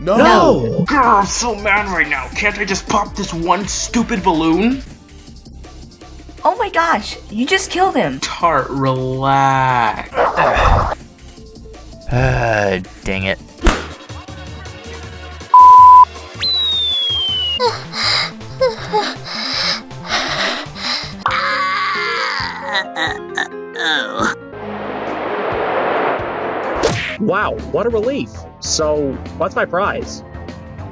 No! No! Grr, I'm so mad right now. Can't I just pop this one stupid balloon? Oh my gosh, you just killed him. Tart, relax. Ah, dang it. Wow, what a relief. So, what's my prize?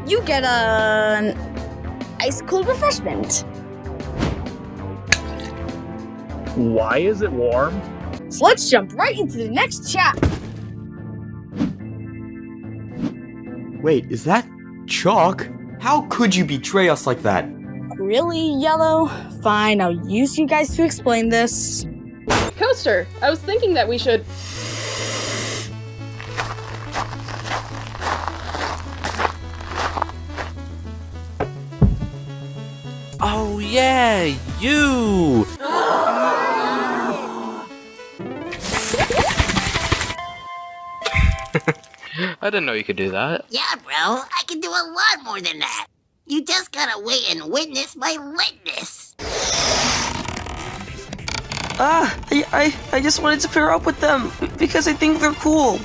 You get an ice cold refreshment. Why is it warm? So let's jump right into the next chapter. Wait, is that chalk? How could you betray us like that? Really, Yellow? Fine, I'll use you guys to explain this. Coaster, I was thinking that we should. Oh yeah, you! I didn't know you could do that. Yeah, bro, I can do a lot more than that. You just gotta wait and witness my litness. Ah, I, I, I just wanted to pair up with them because I think they're cool.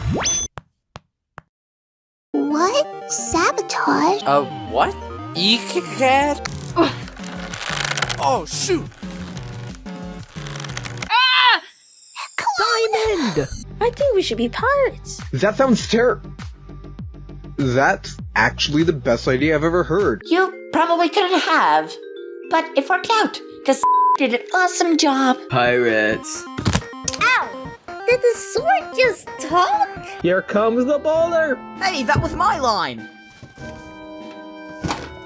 What? Sabotage? Uh, what? Eekcat? Oh, shoot! Ah! Diamond! I think we should be pirates. That sounds terrible. That's actually the best idea I've ever heard. You probably couldn't have, but it worked out, because did an awesome job. Pirates. Ow! Did the sword just talk? Here comes the boulder! Hey, that was my line!